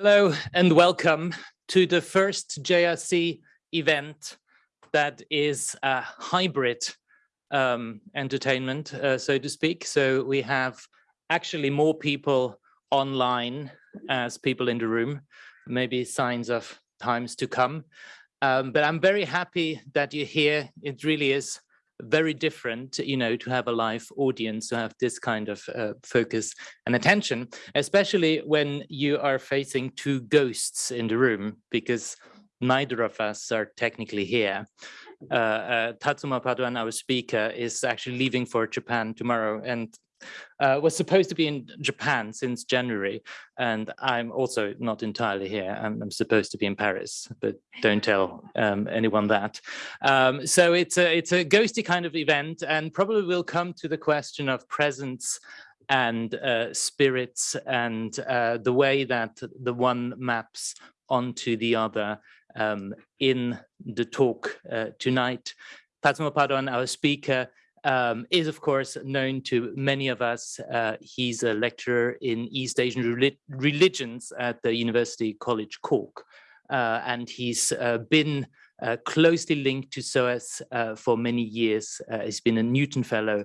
Hello and welcome to the first JRC event that is a hybrid um, entertainment, uh, so to speak. So we have actually more people online as people in the room, maybe signs of times to come. Um, but I'm very happy that you're here. It really is very different, you know, to have a live audience, to have this kind of uh, focus and attention, especially when you are facing two ghosts in the room, because neither of us are technically here. Uh, uh, Tatsuma Padoan, our speaker, is actually leaving for Japan tomorrow, and uh, was supposed to be in Japan since January, and I'm also not entirely here. I'm, I'm supposed to be in Paris, but don't tell um, anyone that. Um, so it's a it's a ghosty kind of event, and probably we'll come to the question of presence and uh, spirits and uh, the way that the one maps onto the other um, in the talk uh, tonight. Tatsuma Padoan, our speaker, um, is of course known to many of us. Uh, he's a lecturer in East Asian religions at the University College Cork. Uh, and he's uh, been uh, closely linked to SOAS uh, for many years. Uh, he's been a Newton Fellow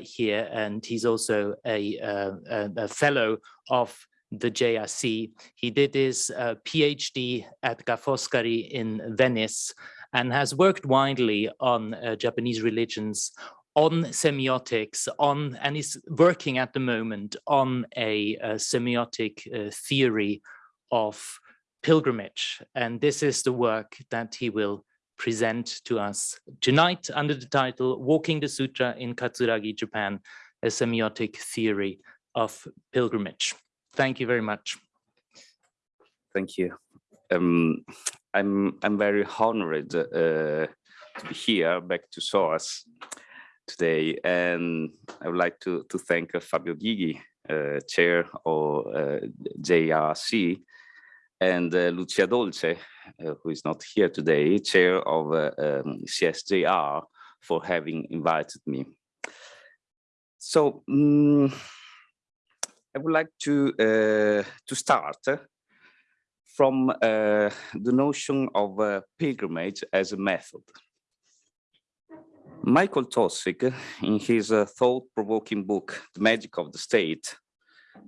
here, and he's also a, a, fellow of the JRC. He did his PhD at Ca' Foscari in Venice and has worked widely on Japanese religions on semiotics on and is working at the moment on a, a semiotic uh, theory of pilgrimage. And this is the work that he will present to us tonight under the title walking the sutra in katsuragi japan a semiotic theory of pilgrimage. Thank you very much. Thank you. Um, i'm i'm very honored uh, to be here back to soas today. And I would like to, to thank uh, Fabio Gygi, uh, chair of uh, JRC, and uh, Lucia Dolce, uh, who is not here today, chair of uh, um, CSJR, for having invited me. So um, I would like to, to start from the notion of pilgrimage as a method. Michael Taussig, in his uh, thought-provoking book, The Magic of the State,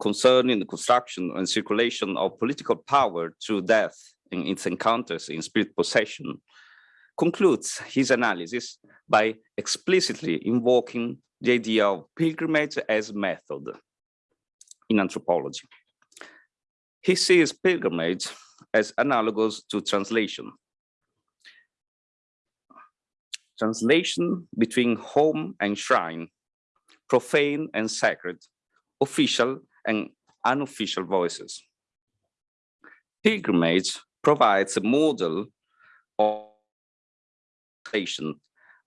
concerning the construction and circulation of political power through death in its encounters in spirit possession, concludes his analysis by explicitly invoking the idea of pilgrimage as method in anthropology. He sees pilgrimage as analogous to translation, translation between home and shrine, profane and sacred, official and unofficial voices. Pilgrimage provides a model of translation,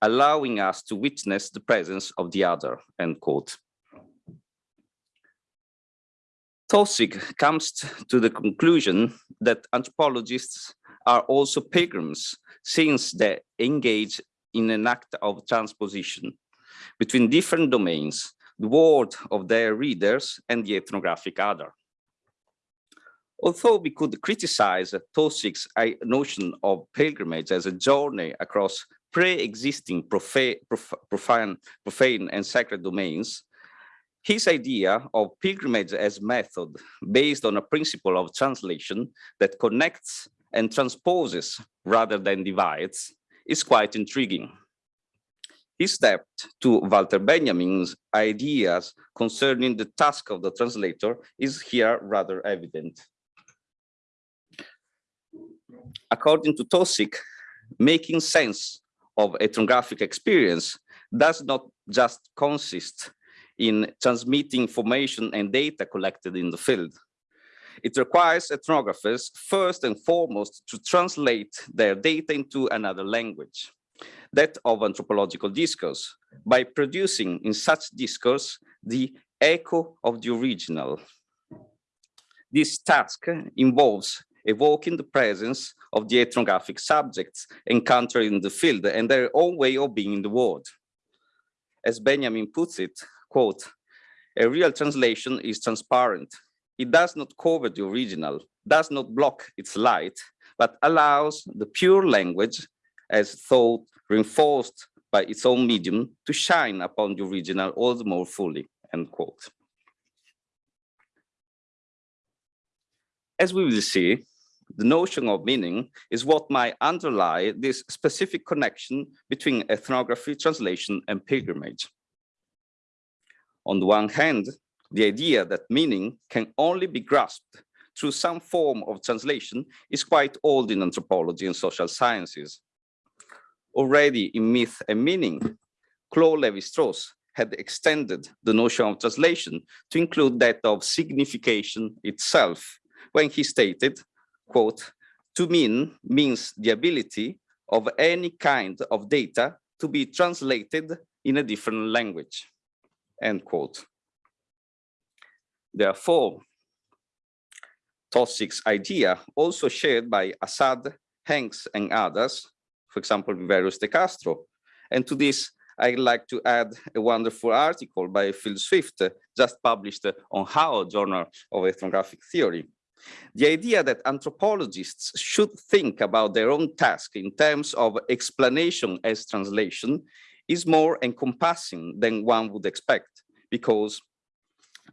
allowing us to witness the presence of the other, end quote. Taussig comes to the conclusion that anthropologists are also pilgrims since they engage in an act of transposition between different domains, the world of their readers and the ethnographic other. Although we could criticize Taussig's notion of pilgrimage as a journey across pre-existing profane, profane, profane and sacred domains, his idea of pilgrimage as method based on a principle of translation that connects and transposes rather than divides is quite intriguing. He stepped to Walter Benjamin's ideas concerning the task of the translator is here rather evident. According to Taussig, making sense of ethnographic experience does not just consist in transmitting information and data collected in the field. It requires ethnographers first and foremost to translate their data into another language, that of anthropological discourse, by producing in such discourse the echo of the original. This task involves evoking the presence of the ethnographic subjects encountered in the field and their own way of being in the world. As Benjamin puts it, quote, a real translation is transparent, it does not cover the original, does not block its light, but allows the pure language as thought reinforced by its own medium to shine upon the original all the more fully, end quote. As we will see, the notion of meaning is what might underlie this specific connection between ethnography, translation, and pilgrimage. On the one hand, the idea that meaning can only be grasped through some form of translation is quite old in anthropology and social sciences. Already in Myth and Meaning, Claude Lévi-Strauss had extended the notion of translation to include that of signification itself, when he stated, quote, to mean means the ability of any kind of data to be translated in a different language, end quote. Therefore, Taussig's idea, also shared by Asad, Hanks, and others, for example, Viveiros de Castro. And to this, I'd like to add a wonderful article by Phil Swift, just published on HAU Journal of Ethnographic Theory. The idea that anthropologists should think about their own task in terms of explanation as translation is more encompassing than one would expect, because,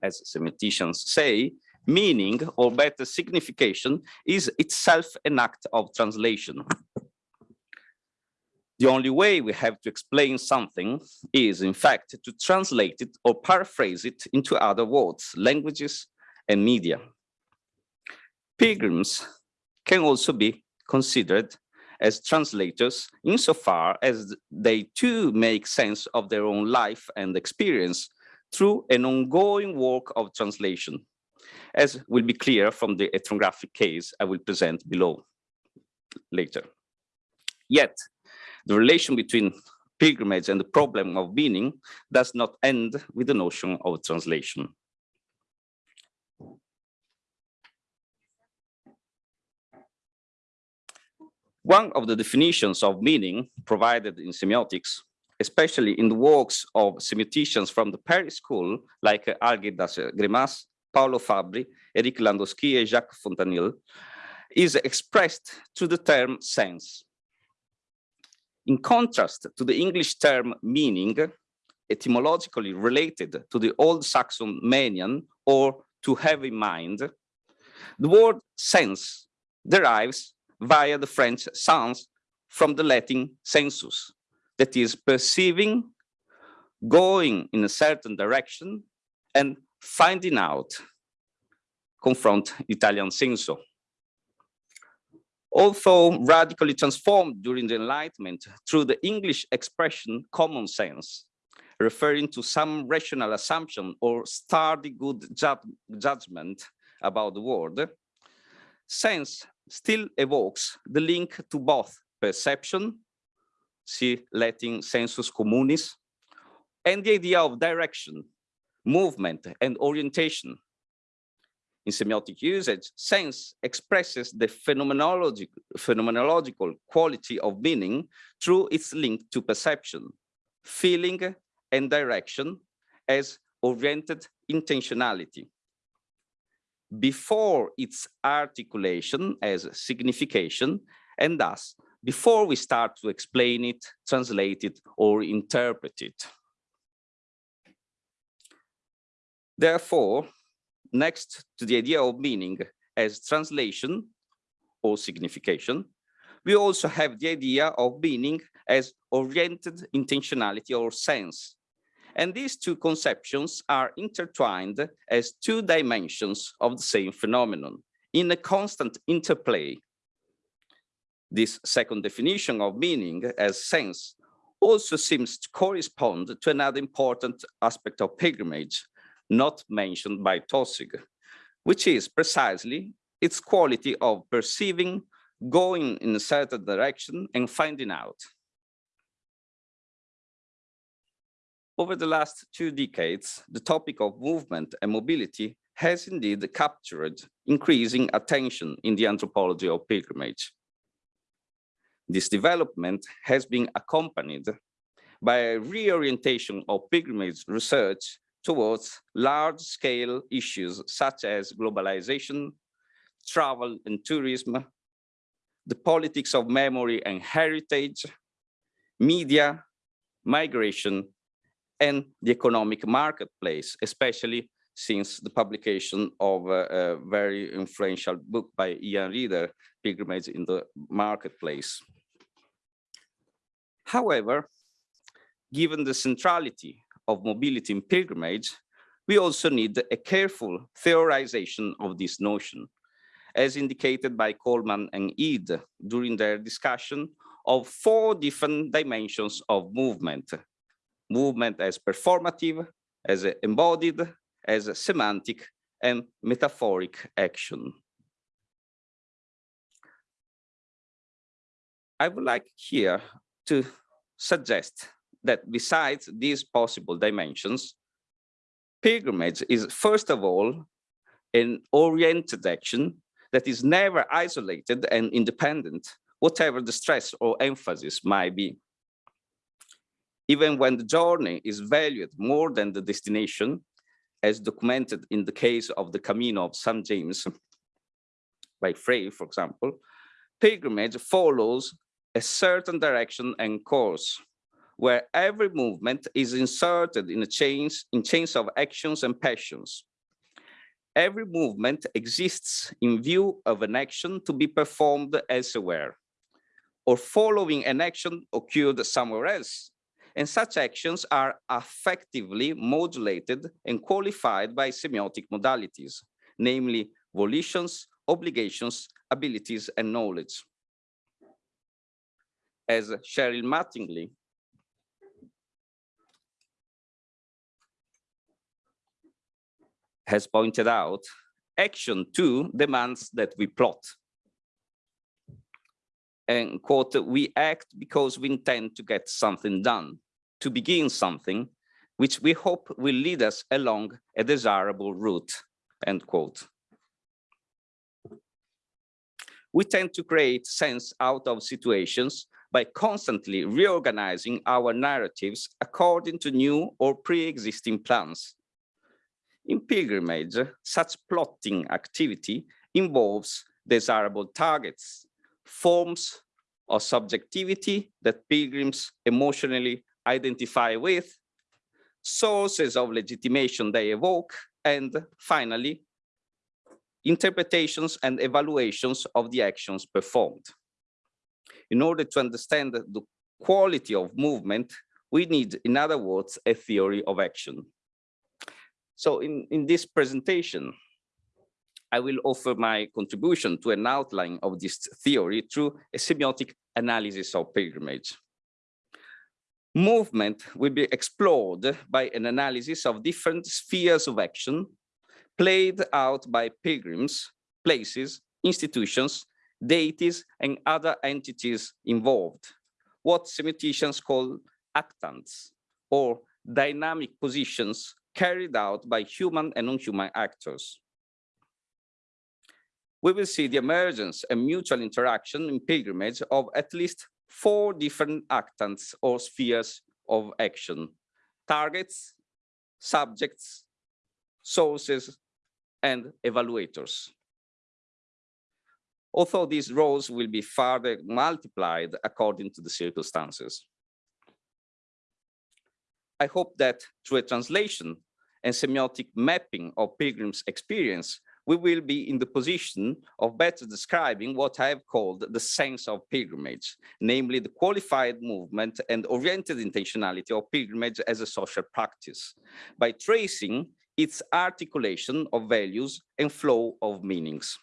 as semanticians say, meaning or better signification is itself an act of translation. The only way we have to explain something is, in fact, to translate it or paraphrase it into other words, languages, and media. Pilgrims can also be considered as translators insofar as they too make sense of their own life and experience through an ongoing work of translation, as will be clear from the ethnographic case I will present below later. Yet, the relation between pilgrimage and the problem of meaning does not end with the notion of translation. One of the definitions of meaning provided in semiotics, especially in the works of semioticians from the Paris school, like uh, Algirdas uh, Greimas, Paolo Fabbri, Eric Landowski, and Jacques Fontanille, is expressed through the term sense. In contrast to the English term meaning, etymologically related to the Old Saxon manian or to have in mind, the word sense derives via the French sens from the Latin sensus, that is perceiving, going in a certain direction, and finding out, confront Italian senso. Although radically transformed during the Enlightenment through the English expression common sense, referring to some rational assumption or sturdy good ju judgment about the world, sense still evokes the link to both perception, see Latin sensus communis, and the idea of direction, movement, and orientation. In semiotic usage, sense expresses the phenomenological, phenomenological quality of meaning through its link to perception, feeling, and direction as oriented intentionality before its articulation as signification, and thus before we start to explain it, translate it, or interpret it. Therefore, next to the idea of meaning as translation or signification, we also have the idea of meaning as oriented intentionality or sense, and these two conceptions are intertwined as two dimensions of the same phenomenon in a constant interplay. This second definition of meaning as sense also seems to correspond to another important aspect of pilgrimage, not mentioned by Taussig, which is precisely its quality of perceiving, going in a certain direction and finding out. Over the last two decades, the topic of movement and mobility has indeed captured increasing attention in the anthropology of pilgrimage. This development has been accompanied by a reorientation of pilgrimage research towards large-scale issues such as globalization, travel and tourism, the politics of memory and heritage, media, migration, and the economic marketplace, especially since the publication of a, a very influential book by Ian Reader, Pilgrimage in the Marketplace. However, given the centrality of mobility in pilgrimage, we also need a careful theorization of this notion, as indicated by Coleman and Eade during their discussion of four different dimensions of movement. Movement as performative, as embodied, as semantic, and metaphoric action. I would like here to suggest that besides these possible dimensions, pilgrimage is first of all an oriented action that is never isolated and independent, whatever the stress or emphasis might be. Even when the journey is valued more than the destination, as documented in the case of the Camino of St. James by Frey, for example, pilgrimage follows a certain direction and course where every movement is inserted in a chains in chains of actions and passions. Every movement exists in view of an action to be performed elsewhere or following an action occurred somewhere else. And such actions are effectively modulated and qualified by semiotic modalities, namely volitions, obligations, abilities, and knowledge. As Cheryl Mattingly has pointed out, action two demands that we plot. And quote, we act because we intend to get something done, to begin something, which we hope will lead us along a desirable route, end quote. We tend to create sense out of situations by constantly reorganizing our narratives according to new or pre-existing plans in pilgrimage, such plotting activity involves desirable targets, forms of subjectivity that pilgrims emotionally identify with, sources of legitimation they evoke, and finally, interpretations and evaluations of the actions performed. In order to understand the quality of movement, we need, in other words, a theory of action. So in, in this presentation, I will offer my contribution to an outline of this theory through a semiotic analysis of pilgrimage. Movement will be explored by an analysis of different spheres of action played out by pilgrims, places, institutions, deities, and other entities involved, what semioticians call actants, or dynamic positions carried out by human and non-human actors. We will see the emergence and mutual interaction in pilgrimage of at least four different actants or spheres of action, targets, subjects, sources, and evaluators. Although these roles will be further multiplied according to the circumstances. I hope that through a translation and semiotic mapping of pilgrims' experience, we will be in the position of better describing what I have called the sense of pilgrimage, namely the qualified movement and oriented intentionality of pilgrimage as a social practice, by tracing its articulation of values and flow of meanings.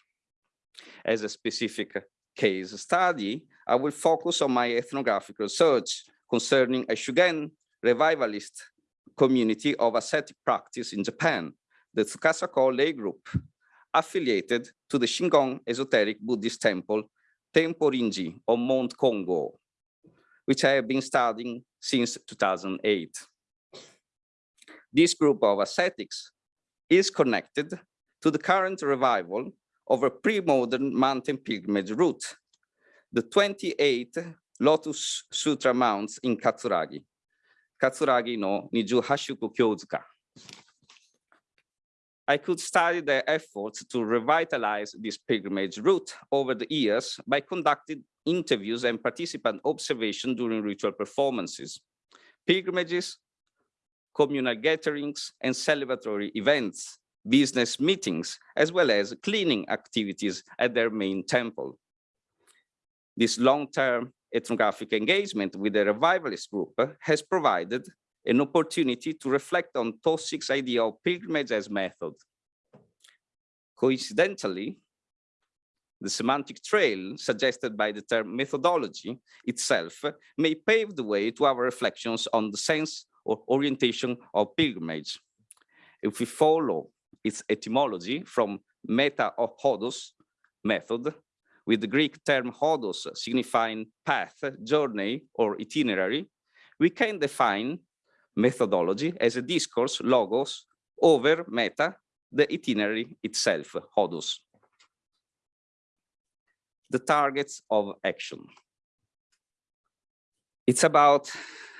As a specific case study, I will focus on my ethnographic research concerning a Shugen revivalist community of ascetic practice in Japan, the Tsukasa-ko lay group, affiliated to the Shingon esoteric Buddhist temple, Tenpo-rinji on Mount Kongo, which I have been studying since 2008. This group of ascetics is connected to the current revival of a pre-modern mountain pilgrimage route, the 28 Lotus Sutra mounts in Katsuragi, Katsuragi no Niju Hashuku Kyozuka. I could study their efforts to revitalize this pilgrimage route over the years by conducting interviews and participant observation during ritual performances, pilgrimages, communal gatherings, and celebratory events, business meetings, as well as cleaning activities at their main temple. This long-term ethnographic engagement with the revivalist group has provided an opportunity to reflect on Taussig's idea of pilgrimage as method. Coincidentally, the semantic trail suggested by the term methodology itself may pave the way to our reflections on the sense or orientation of pilgrimage. If we follow its etymology from meta of hodos, method, with the Greek term hodos signifying path, journey, or itinerary, we can define methodology as a discourse, logos, over meta, the itinerary itself, hodos. The targets of action. It's about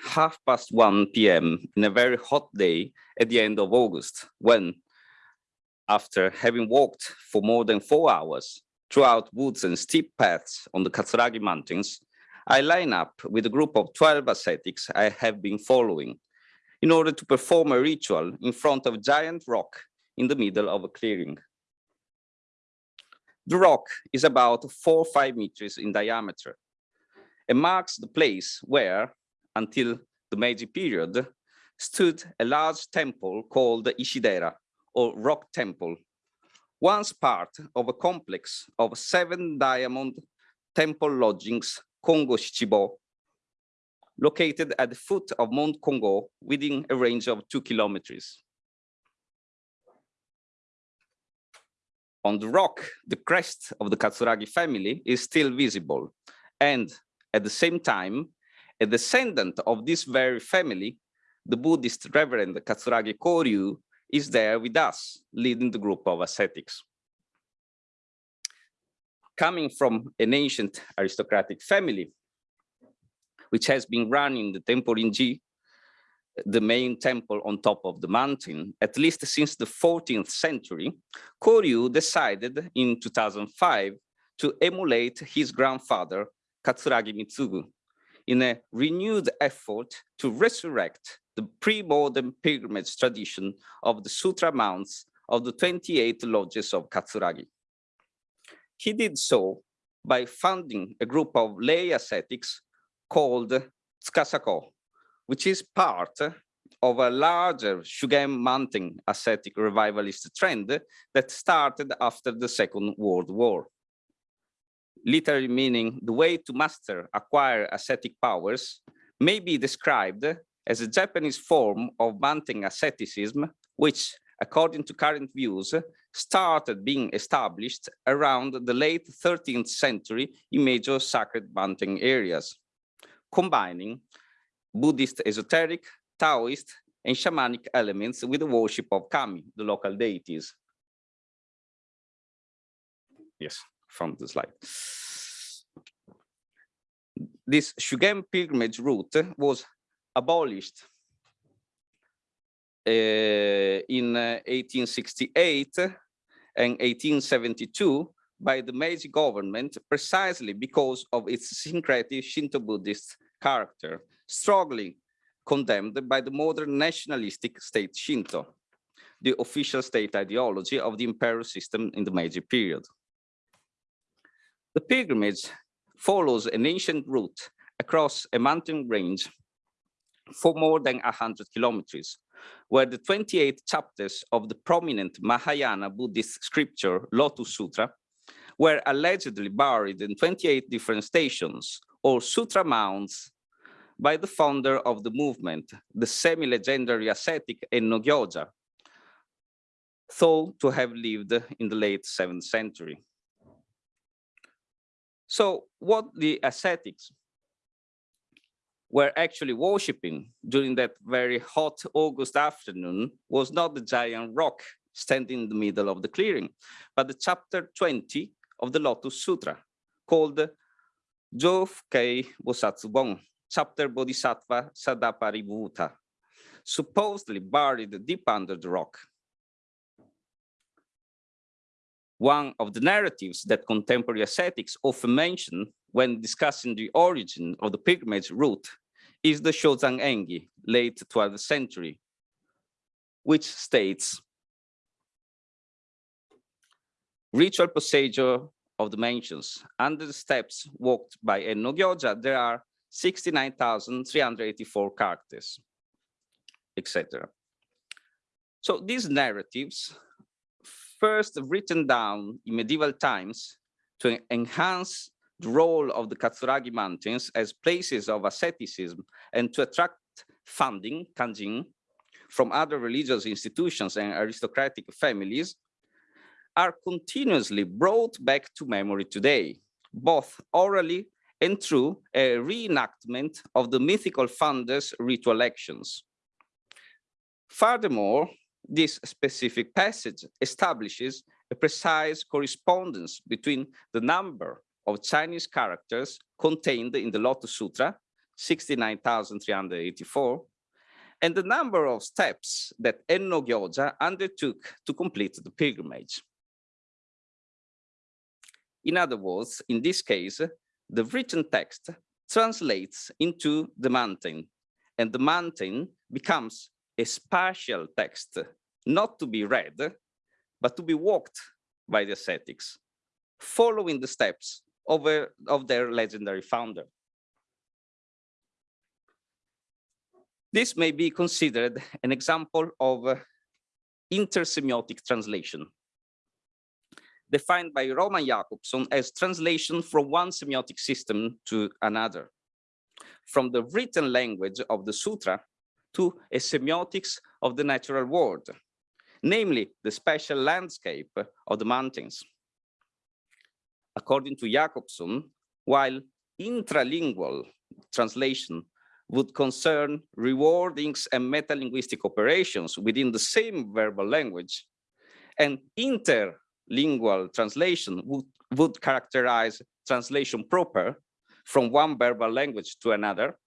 half past 1 p.m. in a very hot day at the end of August, when, after having walked for more than four hours throughout woods and steep paths on the Katsuragi Mountains, I line up with a group of 12 ascetics I have been following in order to perform a ritual in front of a giant rock in the middle of a clearing. The rock is about four or five meters in diameter and marks the place where, until the Meiji period, stood a large temple called Ishidera, or rock temple, once part of a complex of seven diamond temple lodgings, Kongo Shichibo, located at the foot of Mount Kongo within a range of two kilometers. On the rock, the crest of the Katsuragi family is still visible. And at the same time, a descendant of this very family, the Buddhist Reverend Katsuragi Koryu, is there with us, leading the group of ascetics. Coming from an ancient aristocratic family, which has been running the Tenpo-rinji, the main temple on top of the mountain, at least since the 14th century, Koryu decided in 2005 to emulate his grandfather, Katsuragi Mitsugu, in a renewed effort to resurrect the pre-modern pilgrimage tradition of the Sutra mounts of the 28 lodges of Katsuragi. He did so by founding a group of lay ascetics called Tsukasako, which is part of a larger Shugen mountain ascetic revivalist trend that started after the Second World War. Literally meaning the way to master, acquire ascetic powers may be described as a Japanese form of mountain asceticism, which, according to current views, started being established around the late 13th century in major sacred mountain areas combining Buddhist esoteric, Taoist, and shamanic elements with the worship of kami, the local deities. Yes, from the slide. This Shugen pilgrimage route was abolished uh, in uh, 1868 and 1872 by the Meiji government precisely because of its syncretic Shinto Buddhist character, strongly condemned by the modern nationalistic state Shinto, the official state ideology of the imperial system in the Meiji period. The pilgrimage follows an ancient route across a mountain range for more than 100 kilometers, where the 28 chapters of the prominent Mahayana Buddhist scripture Lotus Sutra were allegedly buried in 28 different stations or sutra mounds by the founder of the movement, the semi-legendary ascetic En no Gyoja, thought to have lived in the late 7th century. So what the ascetics were actually worshipping during that very hot August afternoon was not the giant rock standing in the middle of the clearing, but the chapter 20 of the Lotus Sutra called Jofukei Bosatsubon, chapter Bodhisattva Sadaparibhuta, supposedly buried deep under the rock. One of the narratives that contemporary ascetics often mention when discussing the origin of the pilgrimage route is the Shozan Engi, late 12th century, which states, ritual procedure of the mansions. Under the steps walked by En no Gyoja, there are 69,384 characters, etc. So these narratives, first written down in medieval times to enhance the role of the Katsuragi Mountains as places of asceticism and to attract funding, kanjin, from other religious institutions and aristocratic families, are continuously brought back to memory today, both orally and through a reenactment of the mythical founders' ritual actions. Furthermore, this specific passage establishes a precise correspondence between the number of Chinese characters contained in the Lotus Sutra, 69,384, and the number of steps that En no Gyoja undertook to complete the pilgrimage. In other words, in this case, the written text translates into the mountain, and the mountain becomes a spatial text, not to be read, but to be walked by the ascetics, following the steps of, a, of their legendary founder. This may be considered an example of uh, intersemiotic translation, defined by Roman Jakobson as translation from one semiotic system to another, from the written language of the sutra to a semiotics of the natural world, namely the special landscape of the mountains. According to Jakobson, while intralingual translation would concern rewordings and metalinguistic operations within the same verbal language, and interlingual translation would, would characterize translation proper from one verbal language to another,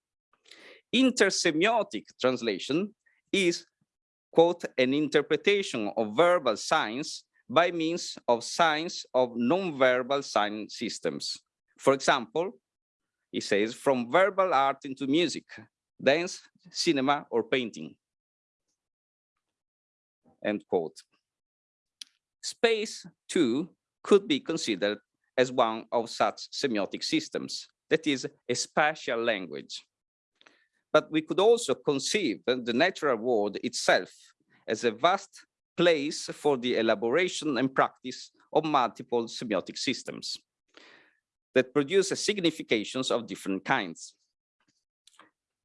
Intersemiotic translation is, quote, an interpretation of verbal signs by means of signs of non-verbal sign systems. For example, he says, from verbal art into music, dance, cinema, or painting. End quote. Space, too, could be considered as one of such semiotic systems, that is a spatial language but we could also conceive the natural world itself as a vast place for the elaboration and practice of multiple semiotic systems that produce significations of different kinds.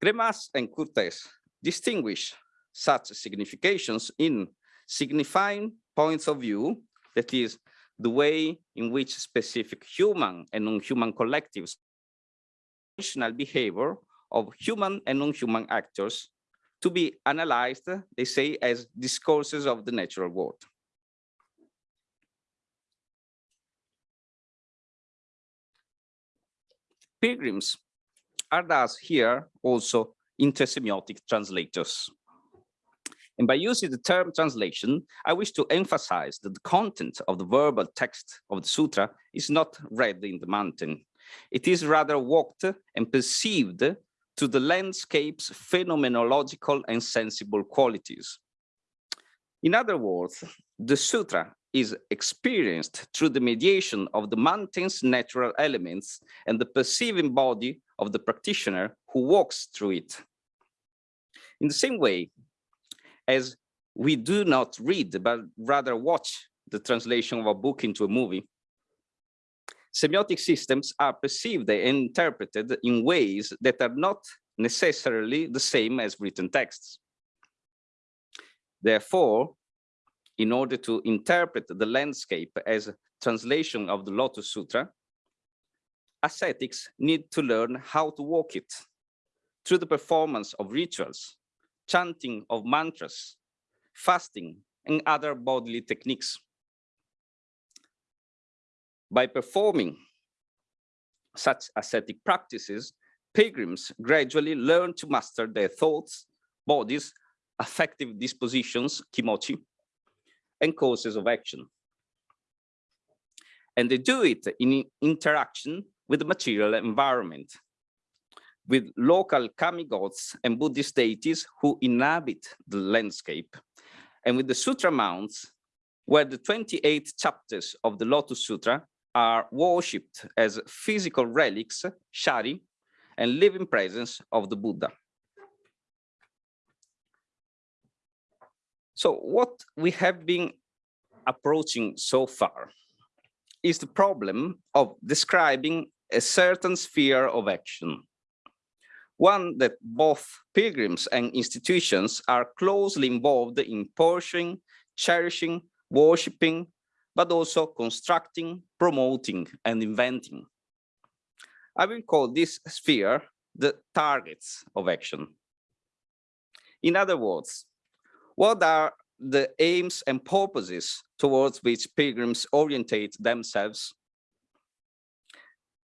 Greimas and Courtès distinguish such significations in signifying points of view, that is, the way in which specific human and non-human collectives behavior of human and non-human actors to be analyzed, they say, as discourses of the natural world. Pilgrims are thus here also intersemiotic translators. And by using the term translation, I wish to emphasize that the content of the verbal text of the sutra is not read in the mountain. It is rather walked and perceived to the landscape's phenomenological and sensible qualities. In other words, the sutra is experienced through the mediation of the mountain's natural elements and the perceiving body of the practitioner who walks through it. In the same way as we do not read, but rather watch the translation of a book into a movie, semiotic systems are perceived and interpreted in ways that are not necessarily the same as written texts. Therefore, in order to interpret the landscape as a translation of the Lotus Sutra, ascetics need to learn how to walk it through the performance of rituals, chanting of mantras, fasting, and other bodily techniques by performing such ascetic practices, pilgrims gradually learn to master their thoughts, bodies, affective dispositions, kimochi, and causes of action. And they do it in interaction with the material environment, with local kami gods and Buddhist deities who inhabit the landscape, and with the sutra mounts, where the 28 chapters of the Lotus Sutra are worshipped as physical relics, shari, and living presence of the Buddha. So what we have been approaching so far is the problem of describing a certain sphere of action. One that both pilgrims and institutions are closely involved in pursuing, cherishing, worshipping, but also constructing, promoting, and inventing. I will call this sphere the targets of action. In other words, what are the aims and purposes towards which pilgrims orientate themselves?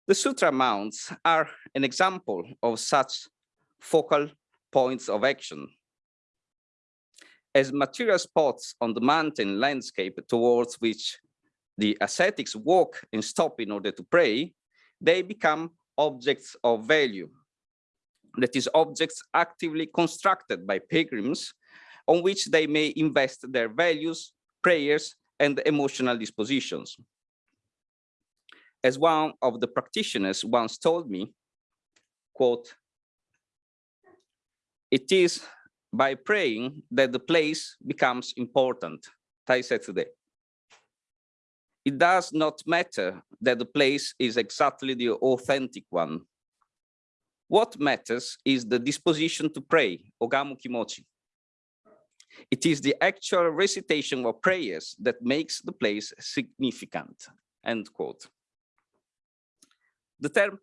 The sutra mounts are an example of such focal points of action. As material spots on the mountain landscape towards which the ascetics walk and stop in order to pray, they become objects of value. That is, objects actively constructed by pilgrims on which they may invest their values, prayers, and emotional dispositions. As one of the practitioners once told me, quote, it is by praying that the place becomes important, Tai said today. It does not matter that the place is exactly the authentic one. What matters is the disposition to pray, Ogamu Kimochi. It is the actual recitation of prayers that makes the place significant, end quote. The term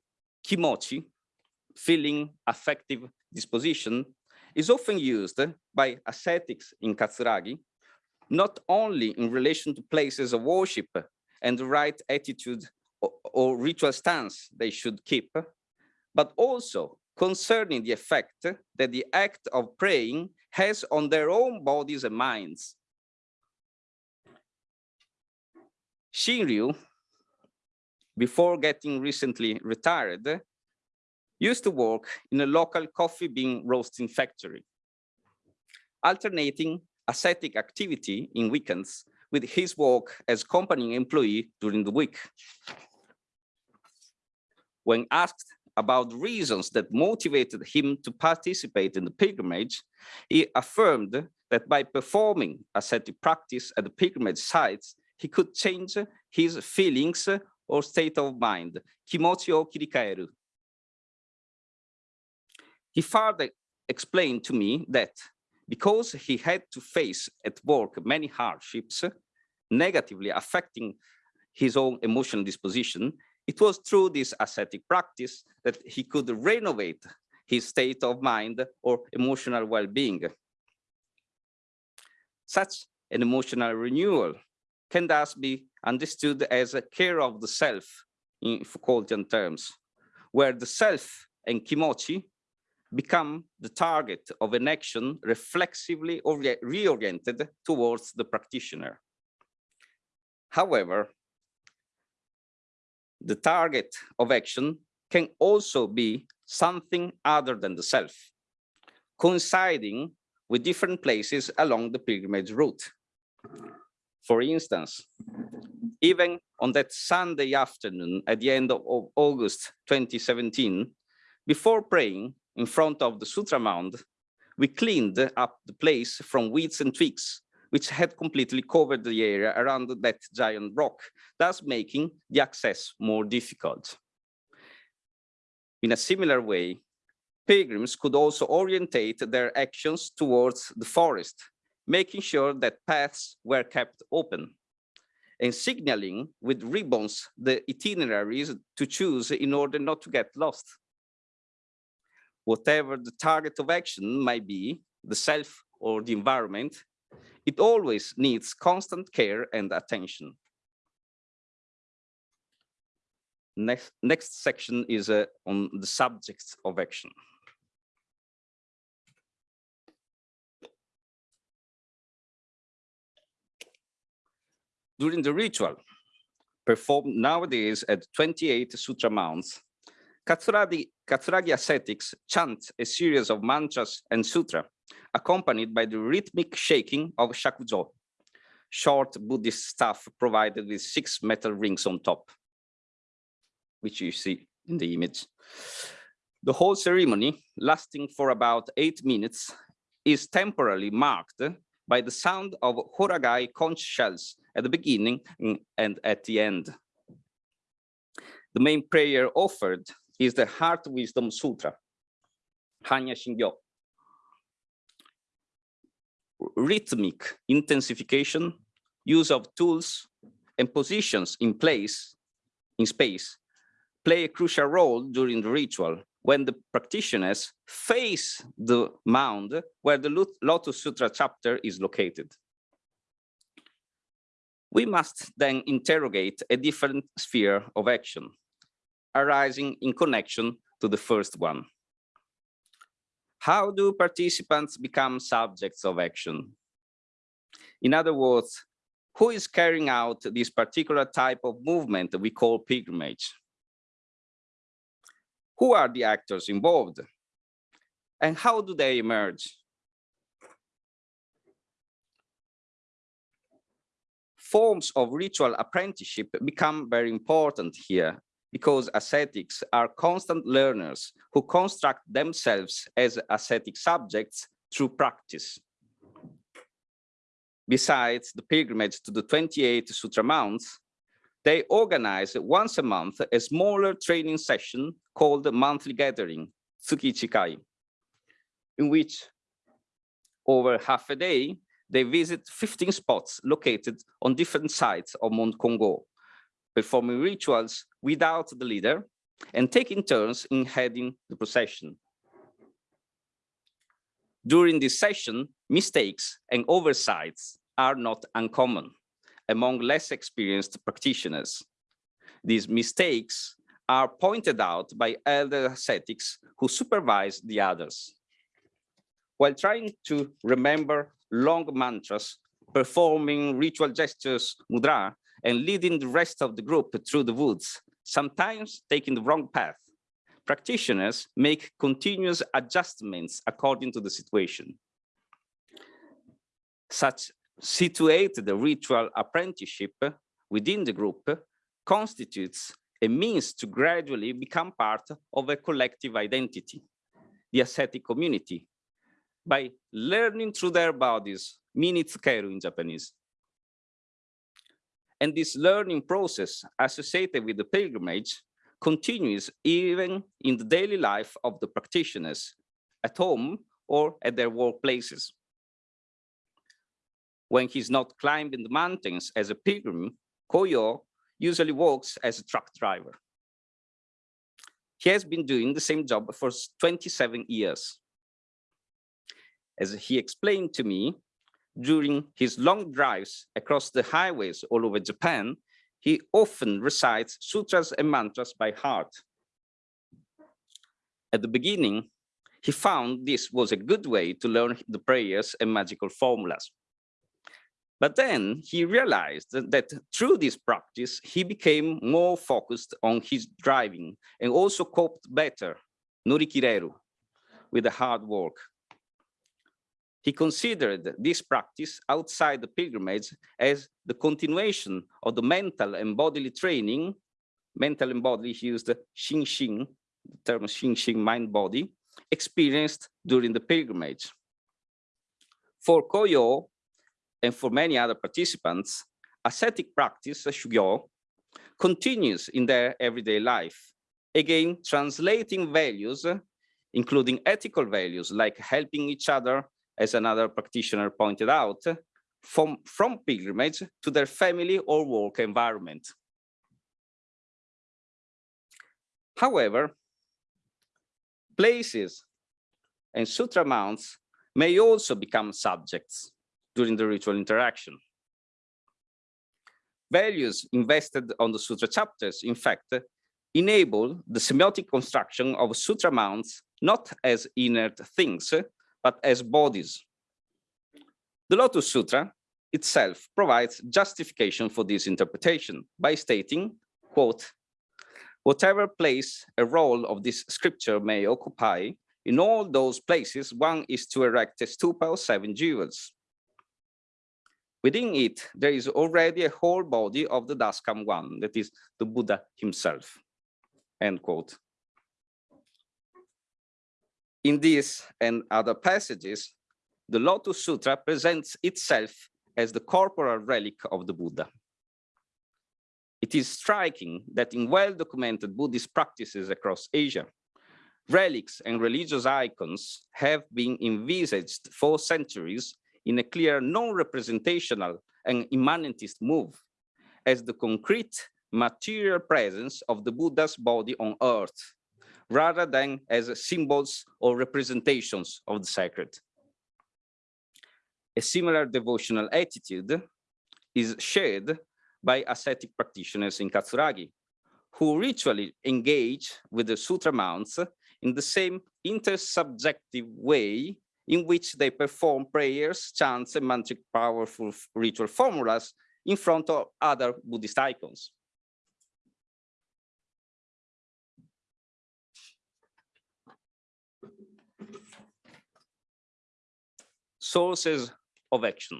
kimochi, feeling, affective disposition, is often used by ascetics in Katsuragi, not only in relation to places of worship and the right attitude or, or ritual stance they should keep, but also concerning the effect that the act of praying has on their own bodies and minds. Shinryu, before getting recently retired, used to work in a local coffee bean roasting factory, alternating ascetic activity in weekends with his work as company employee during the week. When asked about reasons that motivated him to participate in the pilgrimage, he affirmed that by performing ascetic practice at the pilgrimage sites, he could change his feelings or state of mind, kimochi o kirikaeru. He further explained to me that because he had to face at work many hardships, negatively affecting his own emotional disposition, it was through this ascetic practice that he could renovate his state of mind or emotional well-being. Such an emotional renewal can thus be understood as a care of the self in Foucaultian terms, where the self and kimochi become the target of an action reflexively reoriented towards the practitioner. However, the target of action can also be something other than the self, coinciding with different places along the pilgrimage route. For instance, even on that Sunday afternoon at the end of August 2017, before praying in front of the Sutra Mound, we cleaned up the place from weeds and twigs which had completely covered the area around that giant rock, thus making the access more difficult. In a similar way, pilgrims could also orientate their actions towards the forest, making sure that paths were kept open and signaling with ribbons the itineraries to choose in order not to get lost. Whatever the target of action might be, the self or the environment, it always needs constant care and attention. Next, next section is uh, on the subjects of action. During the ritual, performed nowadays at 28 sutra mounts, Katsuragi, Katsuragi ascetics chant a series of mantras and sutra, accompanied by the rhythmic shaking of shakujo, short Buddhist staff provided with six metal rings on top, which you see in the image. The whole ceremony, lasting for about eight minutes, is temporarily marked by the sound of horagai conch shells at the beginning and at the end. The main prayer offered is the Heart Wisdom Sutra, Hanya Shingyo. Rhythmic intensification, use of tools and positions in place, in space, play a crucial role during the ritual when the practitioners face the mound where the Lotus Sutra chapter is located. We must then interrogate a different sphere of action, arising in connection to the first one. How do participants become subjects of action? In other words, who is carrying out this particular type of movement we call pilgrimage? Who are the actors involved? And how do they emerge? Forms of ritual apprenticeship become very important here because ascetics are constant learners who construct themselves as ascetic subjects through practice. Besides the pilgrimage to the 28 Sutra Mounts, they organize once a month a smaller training session called the monthly gathering, Tsuki Chikai, in which over half a day, they visit 15 spots located on different sides of Mount Kongo, performing rituals without the leader and taking turns in heading the procession. During this session, mistakes and oversights are not uncommon among less experienced practitioners. These mistakes are pointed out by elder ascetics who supervise the others. While trying to remember long mantras, performing ritual gestures, mudra, and leading the rest of the group through the woods, sometimes taking the wrong path, practitioners make continuous adjustments according to the situation. Such situated ritual apprenticeship within the group constitutes a means to gradually become part of a collective identity, the ascetic community, by learning through their bodies, minitsukeru in Japanese. And this learning process associated with the pilgrimage continues even in the daily life of the practitioners at home or at their workplaces when he's not climbing the mountains as a pilgrim, Koyo usually works as a truck driver. He has been doing the same job for 27 years. As he explained to me, during his long drives across the highways all over Japan, he often recites sutras and mantras by heart. At the beginning, he found this was a good way to learn the prayers and magical formulas. But then he realized that, through this practice, he became more focused on his driving and also coped better, norikireru, with the hard work. He considered this practice outside the pilgrimage as the continuation of the mental and bodily training, mental and bodily, he used shinshin, the term shinshin, mind body, experienced during the pilgrimage. For Koyo, and for many other participants, ascetic practice, shugyo, continues in their everyday life. Again, translating values, including ethical values like helping each other, as another practitioner pointed out, from, from pilgrimage to their family or work environment. However, places and sutra mounts may also become subjects during the ritual interaction. Values invested on the sutra chapters, in fact, enable the semiotic construction of sutra mounts not as inert things, but as bodies. The Lotus Sutra itself provides justification for this interpretation by stating, quote, whatever place a roll of this scripture may occupy, in all those places one is to erect a stupa of seven jewels. Within it, there is already a whole body of the Thus Come One, that is the Buddha himself, end quote. In this and other passages, the Lotus Sutra presents itself as the corporal relic of the Buddha. It is striking that in well-documented Buddhist practices across Asia, relics and religious icons have been envisaged for centuries in a clear non-representational and immanentist move as the concrete material presence of the Buddha's body on earth, rather than as symbols or representations of the sacred. A similar devotional attitude is shared by ascetic practitioners in Katsuragi, who ritually engage with the sutra mounts in the same intersubjective way in which they perform prayers, chants, and mantric powerful ritual formulas in front of other Buddhist icons. Sources of action.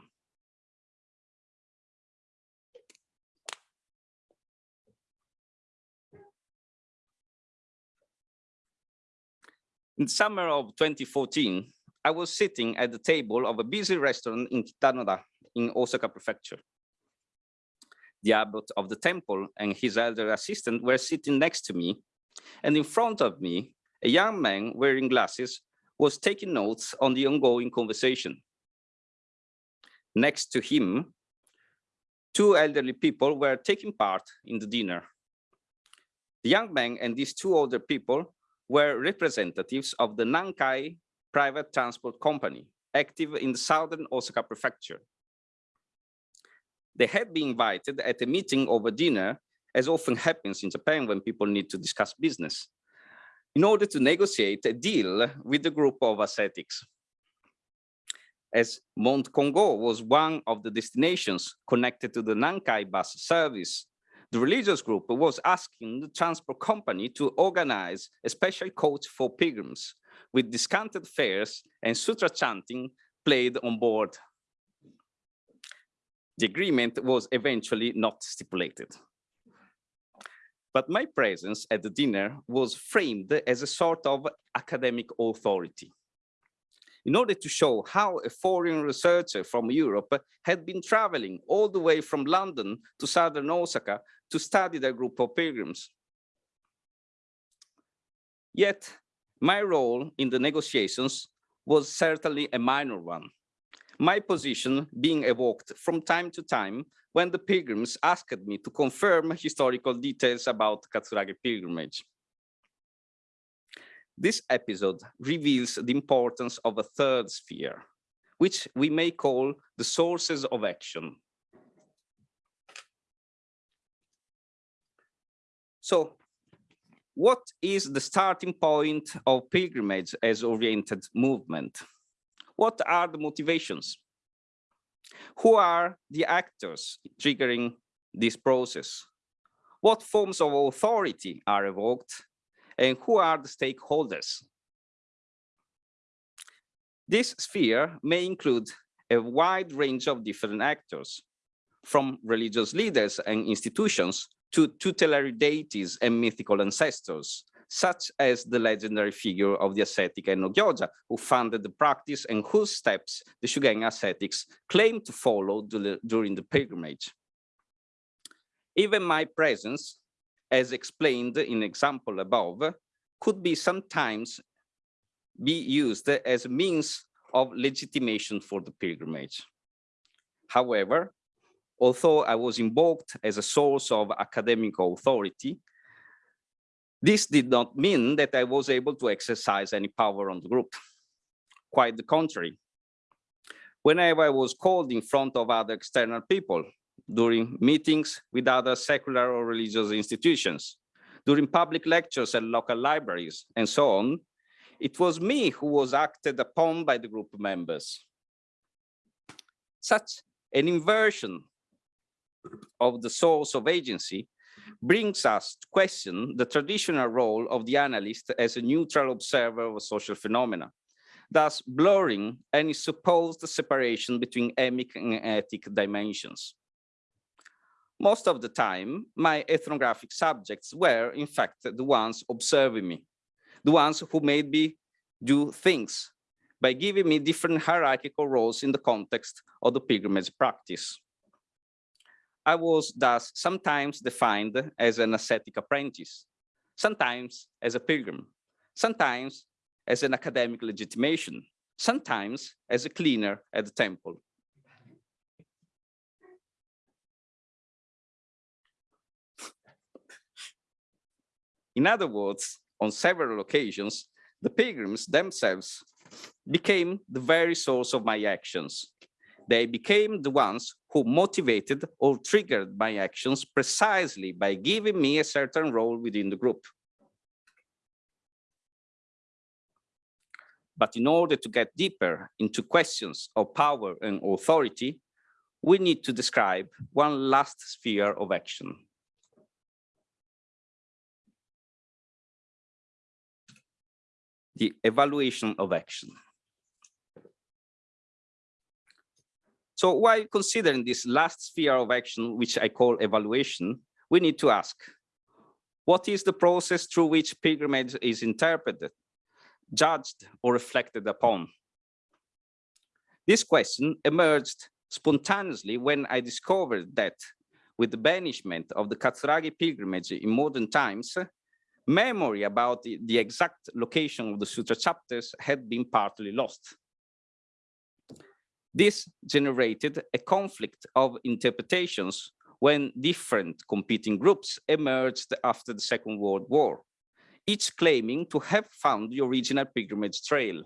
In summer of 2014, I was sitting at the table of a busy restaurant in Kitanoda in Osaka Prefecture. The abbot of the temple and his elder assistant were sitting next to me, and in front of me, a young man wearing glasses was taking notes on the ongoing conversation. Next to him, two elderly people were taking part in the dinner. The young man and these two older people were representatives of the Nankai private transport company active in the southern Osaka prefecture. They had been invited at a meeting over dinner, as often happens in Japan when people need to discuss business, in order to negotiate a deal with the group of ascetics. As Mount Kongo was one of the destinations connected to the Nankai bus service, the religious group was asking the transport company to organize a special coach for pilgrims with discounted fares and sutra chanting played on board. The agreement was eventually not stipulated. But my presence at the dinner was framed as a sort of academic authority. In order to show how a foreign researcher from Europe had been traveling all the way from London to southern Osaka to study the group of pilgrims. Yet my role in the negotiations was certainly a minor one. My position being evoked from time to time when the pilgrims asked me to confirm historical details about Katsuragi pilgrimage. This episode reveals the importance of a third sphere, which we may call the sources of action. So what is the starting point of pilgrimage as oriented movement? What are the motivations? Who are the actors triggering this process? What forms of authority are evoked? And who are the stakeholders? This sphere may include a wide range of different actors, from religious leaders and institutions to tutelary deities and mythical ancestors, such as the legendary figure of the ascetic En no Gyoja, who founded the practice and whose steps the Shugen ascetics claimed to follow during the pilgrimage. Even my presence, as explained in example above, could be sometimes be used as a means of legitimation for the pilgrimage. However, although I was invoked as a source of academic authority, this did not mean that I was able to exercise any power on the group. Quite the contrary. Whenever I was called in front of other external people, during meetings with other secular or religious institutions, during public lectures at local libraries, and so on, it was me who was acted upon by the group members. Such an inversion of the source of agency brings us to question the traditional role of the analyst as a neutral observer of social phenomena, thus blurring any supposed separation between emic and etic dimensions. Most of the time, my ethnographic subjects were, in fact, the ones observing me, the ones who made me do things by giving me different hierarchical roles in the context of the pilgrimage practice. I was thus sometimes defined as an ascetic apprentice, sometimes as a pilgrim, sometimes as an academic legitimation, sometimes as a cleaner at the temple. In other words, on several occasions, the pilgrims themselves became the very source of my actions. They became the ones who motivated or triggered my actions precisely by giving me a certain role within the group. But in order to get deeper into questions of power and authority, we need to describe one last sphere of action. The evaluation of action. So while considering this last sphere of action, which I call evaluation, we need to ask, what is the process through which pilgrimage is interpreted, judged, or reflected upon? This question emerged spontaneously when I discovered that with the banishment of the Katsuragi pilgrimage in modern times, memory about the, the exact location of the sutra chapters had been partly lost. This generated a conflict of interpretations when different competing groups emerged after the Second World War, each claiming to have found the original pilgrimage trail.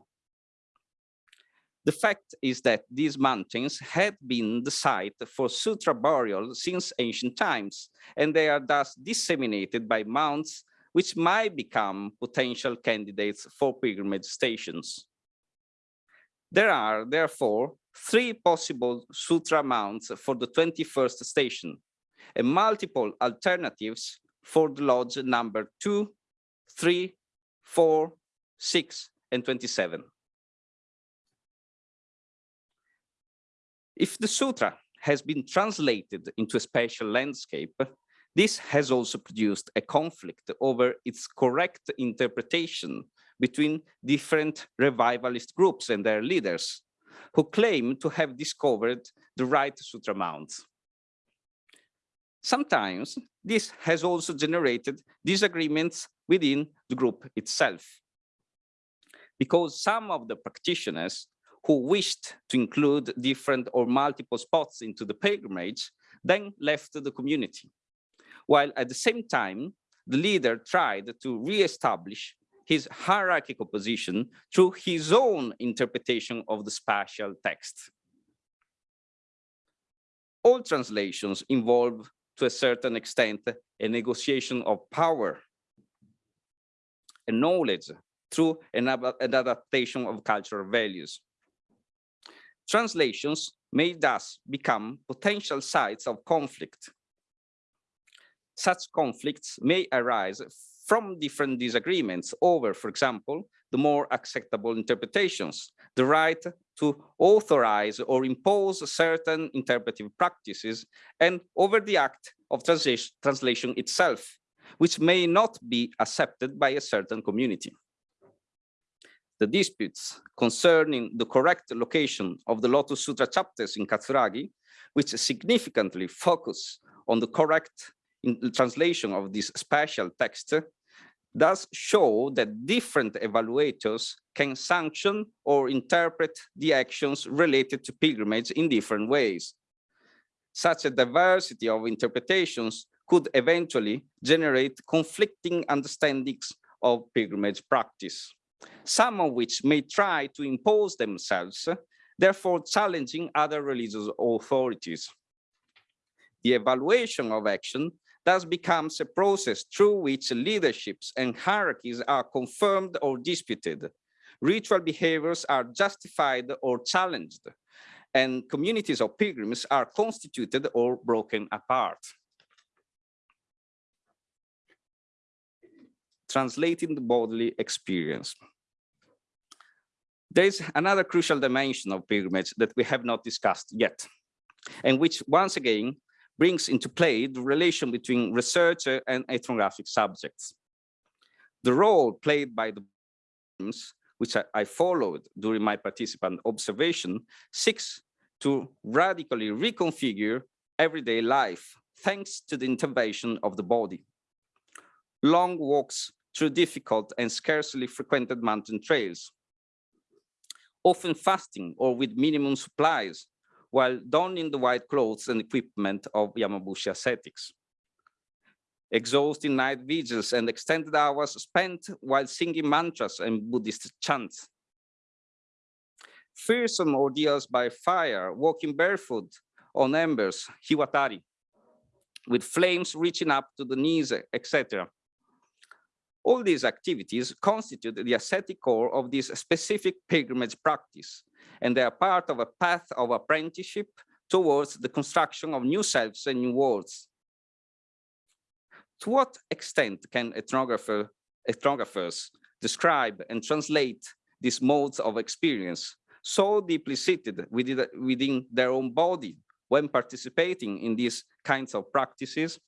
The fact is that these mountains had been the site for sutra burial since ancient times, and they are thus disseminated by mounts which might become potential candidates for pilgrimage stations. There are, therefore, three possible sutra mounts for the 21st station and multiple alternatives for the lodge number 2, 3, 4, 6, and 27. If the sutra has been translated into a spatial landscape, this has also produced a conflict over its correct interpretation between different revivalist groups and their leaders, who claim to have discovered the right sutra mounts. Sometimes this has also generated disagreements within the group itself. Because some of the practitioners who wished to include different or multiple spots into the pilgrimage then left the community, while at the same time, the leader tried to re-establish his hierarchical position through his own interpretation of the spatial text. All translations involve, to a certain extent, a negotiation of power and knowledge through an, adaptation of cultural values. Translations may thus become potential sites of conflict. Such conflicts may arise from different disagreements over, for example, the more acceptable interpretations, the right to authorize or impose certain interpretive practices, and over the act of translation itself, which may not be accepted by a certain community. The disputes concerning the correct location of the Lotus Sutra chapters in Katsuragi, which significantly focus on the correct translation of this special text, does show that different evaluators can sanction or interpret the actions related to pilgrimage in different ways. Such a diversity of interpretations could eventually generate conflicting understandings of pilgrimage practice, some of which may try to impose themselves, therefore challenging other religious authorities. The evaluation of action thus becomes a process through which leaderships and hierarchies are confirmed or disputed. Ritual behaviors are justified or challenged, and communities of pilgrims are constituted or broken apart. Translating the bodily experience. There is another crucial dimension of pilgrimage that we have not discussed yet, and which once again brings into play the relation between researcher and ethnographic subjects. The role played by the which I, I followed during my participant observation, seeks to radically reconfigure everyday life thanks to the intervention of the body. Long walks through difficult and scarcely frequented mountain trails, often fasting or with minimum supplies, while donning the white clothes and equipment of Yamabushi ascetics. Exhausting night vigils and extended hours spent while singing mantras and Buddhist chants. Fearsome ordeals by fire, walking barefoot on embers, hiwatari, with flames reaching up to the knees, etc. All these activities constitute the ascetic core of this specific pilgrimage practice, and they are part of a path of apprenticeship towards the construction of new selves and new worlds. To what extent can ethnographer, ethnographers describe and translate these modes of experience so deeply seated within, within their own body when participating in these kinds of practices?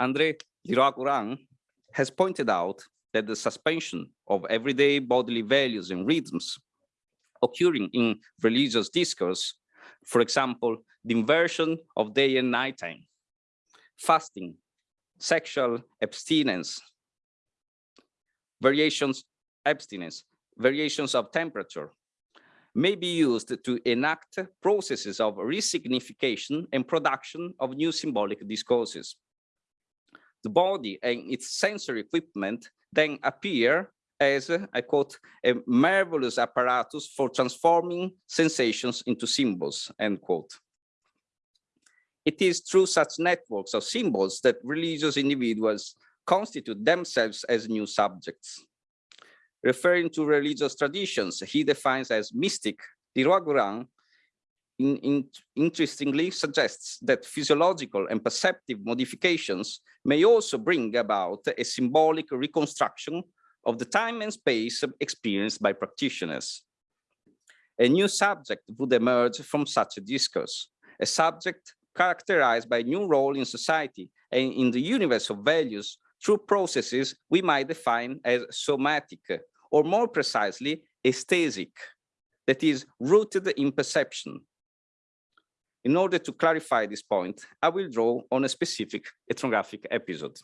André Leroi-Gourhan has pointed out that the suspension of everyday bodily values and rhythms occurring in religious discourse, for example, the inversion of day and night time, fasting, sexual abstinence, variations, abstinence, variations of temperature, may be used to enact processes of resignification and production of new symbolic discourses the body and its sensory equipment then appear as, I quote, a marvelous apparatus for transforming sensations into symbols, end quote. It is through such networks of symbols that religious individuals constitute themselves as new subjects. Referring to religious traditions, he defines as mystic, Leroi-Gourhan in, in, interestingly suggests that physiological and perceptive modifications may also bring about a symbolic reconstruction of the time and space experienced by practitioners. A new subject would emerge from such a discourse, a subject characterized by a new role in society and in the universe of values through processes we might define as somatic, or more precisely, aesthetic, that is rooted in perception, in order to clarify this point, I will draw on a specific ethnographic episode.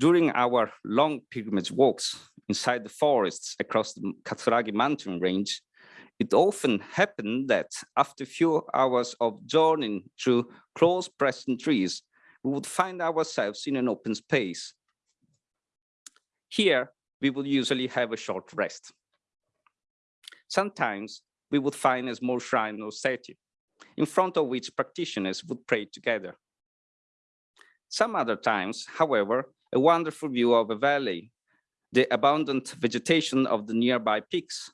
During our long pilgrimage walks inside the forests across the Katsuragi mountain range, it often happened that after a few hours of journeying through close-pressed trees, we would find ourselves in an open space. Here, we would usually have a short rest. Sometimes we would find a small shrine or statue, in front of which practitioners would pray together. Some other times, however, a wonderful view of a valley, the abundant vegetation of the nearby peaks,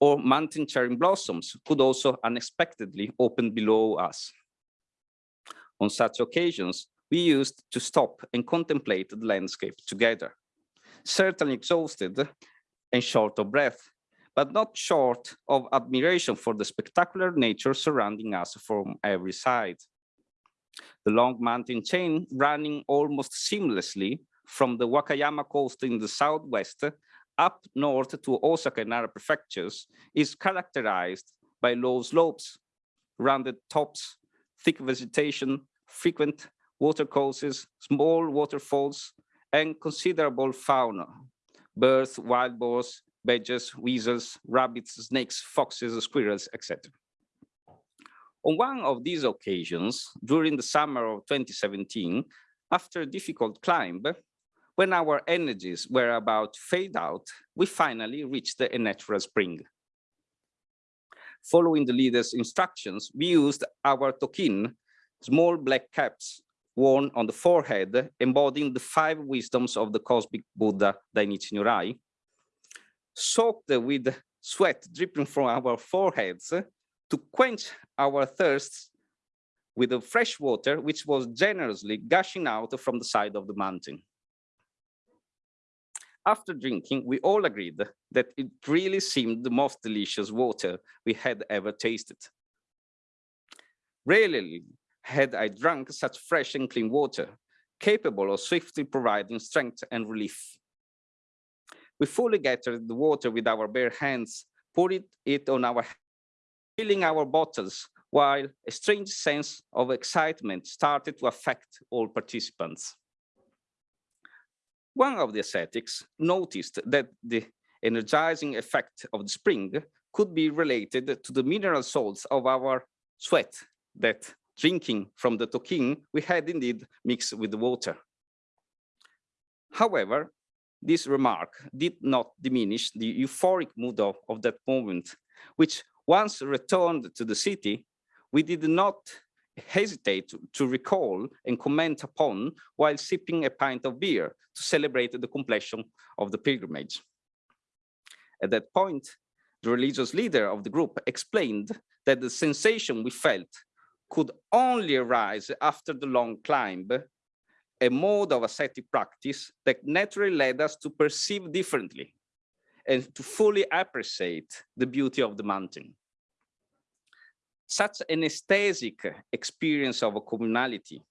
or mountain cherry blossoms could also unexpectedly open below us. On such occasions, we used to stop and contemplate the landscape together, certainly exhausted and short of breath, but not short of admiration for the spectacular nature surrounding us from every side. The long mountain chain running almost seamlessly from the Wakayama coast in the southwest up north to Osaka and Nara prefectures is characterized by low slopes, rounded tops, thick vegetation, frequent watercourses, small waterfalls, and considerable fauna, birds, wild boars, badgers, weasels, rabbits, snakes, foxes, squirrels, etc. On one of these occasions, during the summer of 2017, after a difficult climb, when our energies were about to fade out, we finally reached a natural spring. Following the leader's instructions, we used our tokin, small black caps, worn on the forehead, embodying the five wisdoms of the cosmic Buddha Dainichi Nyorai, soaked with sweat dripping from our foreheads to quench our thirsts with the fresh water, which was generously gushing out from the side of the mountain. After drinking, we all agreed that it really seemed the most delicious water we had ever tasted. Rarely had I drunk such fresh and clean water, capable of swiftly providing strength and relief. We fully gathered the water with our bare hands, poured it on our filling our bottles, while a strange sense of excitement started to affect all participants. One of the ascetics noticed that the energizing effect of the spring could be related to the mineral salts of our sweat that drinking from the tokin we had indeed mixed with the water. However, this remark did not diminish the euphoric mood of, of that moment, which once returned to the city, we did not hesitate to, to recall and comment upon while sipping a pint of beer to celebrate the completion of the pilgrimage. At that point, the religious leader of the group explained that the sensation we felt could only arise after the long climb, a mode of ascetic practice that naturally led us to perceive differently and to fully appreciate the beauty of the mountain. Such an aesthetic experience of a communality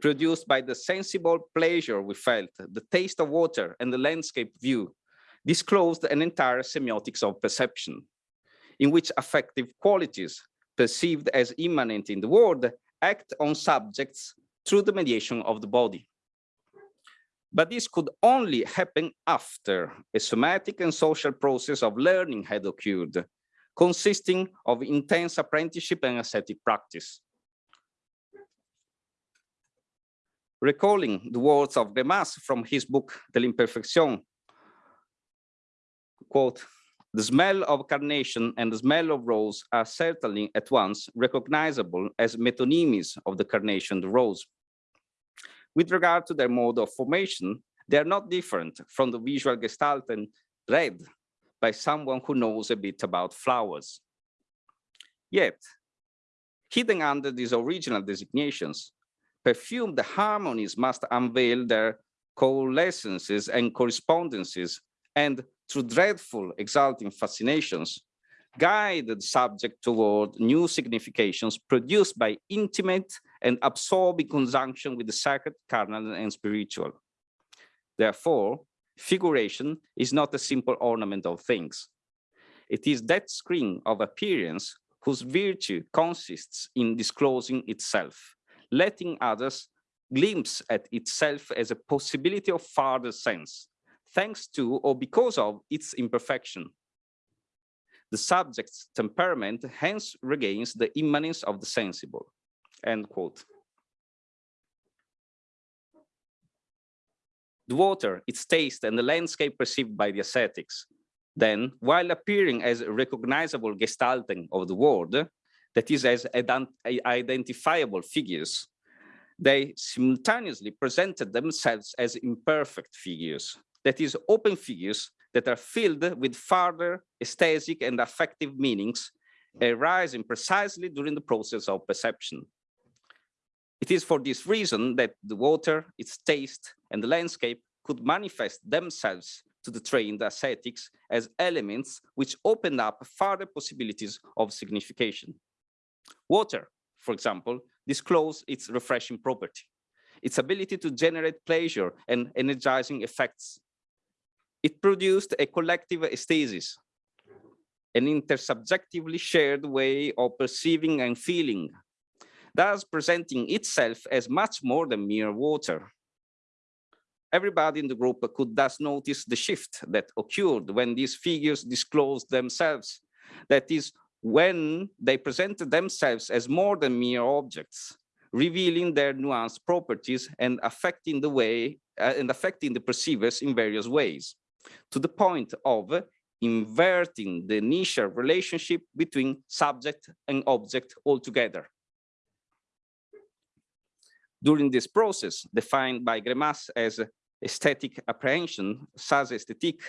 produced by the sensible pleasure we felt, the taste of water and the landscape view disclosed an entire semiotics of perception in which affective qualities perceived as immanent in the world act on subjects through the mediation of the body. But this could only happen after a somatic and social process of learning had occurred, consisting of intense apprenticeship and ascetic practice. Recalling the words of Greimas from his book De l'imperfection, quote, the smell of carnation and the smell of rose are certainly at once recognizable as metonymies of the carnation, the rose. With regard to their mode of formation, they are not different from the visual gestalt and read by someone who knows a bit about flowers. Yet, hidden under these original designations, perfumed harmonies must unveil their coalescences and correspondences and through dreadful, exalting fascinations, guide the subject toward new significations produced by intimate and absorbing conjunction with the sacred, carnal, and spiritual. Therefore, figuration is not a simple ornament of things. It is that screen of appearance whose virtue consists in disclosing itself, letting others glimpse at itself as a possibility of farther sense, thanks to or because of its imperfection. The subject's temperament hence regains the immanence of the sensible. End quote. The water, its taste, and the landscape perceived by the ascetics, then, while appearing as recognizable gestalting of the world, that is as identifiable figures, they simultaneously presented themselves as imperfect figures, that is open figures that are filled with further aesthetic and affective meanings arising precisely during the process of perception. It is for this reason that the water, its taste, and the landscape could manifest themselves to the trained ascetics as elements which open up further possibilities of signification. Water, for example, disclose its refreshing property, its ability to generate pleasure and energizing effects, it produced a collective aesthesis, an intersubjectively shared way of perceiving and feeling, thus presenting itself as much more than mere water. Everybody in the group could thus notice the shift that occurred when these figures disclosed themselves. That is, when they presented themselves as more than mere objects, revealing their nuanced properties and affecting the way uh, and affecting the perceivers in various ways to the point of inverting the initial relationship between subject and object altogether. During this process, defined by Greimas as aesthetic apprehension, saisie esthétique,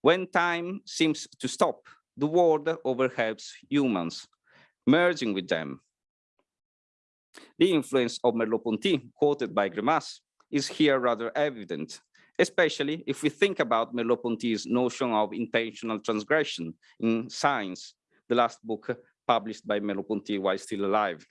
when time seems to stop, the world overhelps humans, merging with them. The influence of Merleau-Ponty, quoted by Greimas, is here rather evident, especially if we think about Merleau-Ponty's notion of intentional transgression in Signs, the last book published by Merleau-Ponty while still alive.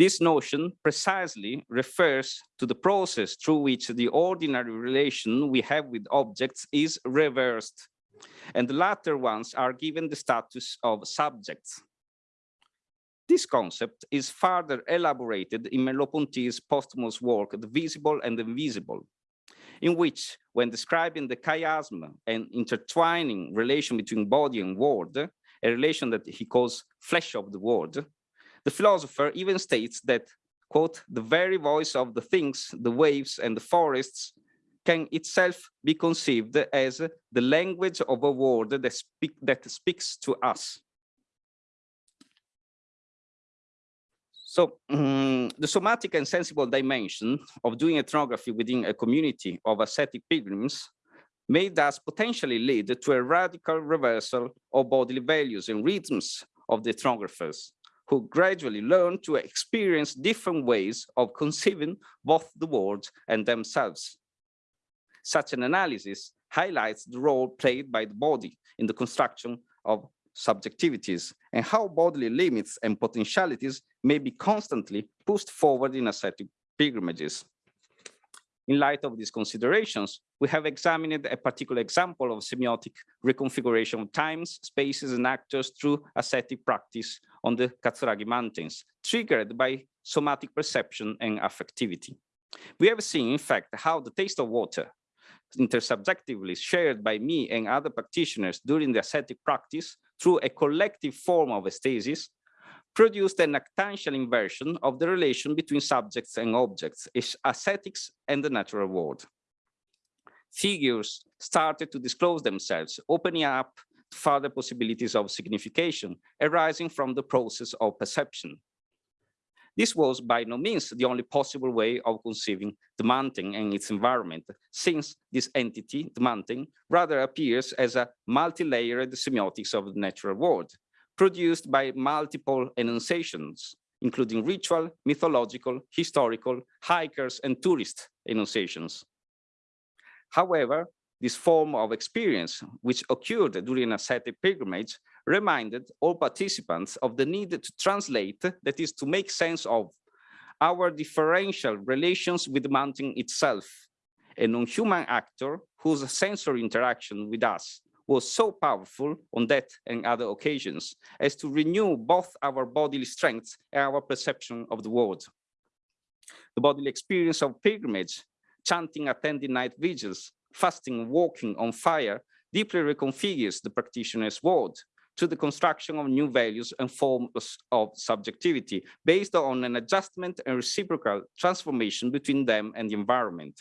This notion precisely refers to the process through which the ordinary relation we have with objects is reversed, and the latter ones are given the status of subjects. This concept is further elaborated in Merleau-Ponty's posthumous work, The Visible and the Invisible, in which, when describing the chiasm and intertwining relation between body and world, a relation that he calls flesh of the world, the philosopher even states that, quote, the very voice of the things, the waves and the forests can itself be conceived as the language of a world that, speak, that speaks to us. So um, the somatic and sensible dimension of doing ethnography within a community of ascetic pilgrims may thus potentially lead to a radical reversal of bodily values and rhythms of the ethnographers, who gradually learn to experience different ways of conceiving both the world and themselves. Such an analysis highlights the role played by the body in the construction of subjectivities and how bodily limits and potentialities may be constantly pushed forward in ascetic pilgrimages. In light of these considerations, we have examined a particular example of semiotic reconfiguration of times, spaces, and actors through ascetic practice on the Katsuragi Mountains, triggered by somatic perception and affectivity. We have seen, in fact, how the taste of water, intersubjectively shared by me and other practitioners during the ascetic practice through a collective form of aesthesis, produced an actantial inversion of the relation between subjects and objects, ascetics and the natural world. Figures started to disclose themselves, opening up further possibilities of signification arising from the process of perception. This was by no means the only possible way of conceiving the mountain and its environment, since this entity, the mountain, rather appears as a multi-layered semiotics of the natural world, produced by multiple enunciations, including ritual, mythological, historical, hikers, and tourist enunciations. However, this form of experience, which occurred during a ascetic pilgrimage, reminded all participants of the need to translate, that is to make sense of our differential relations with the mountain itself, a non-human actor whose sensory interaction with us was so powerful on that and other occasions as to renew both our bodily strength and our perception of the world. The bodily experience of pilgrimage, chanting attending night vigils, fasting, walking on fire, deeply reconfigures the practitioner's world to the construction of new values and forms of subjectivity based on an adjustment and reciprocal transformation between them and the environment.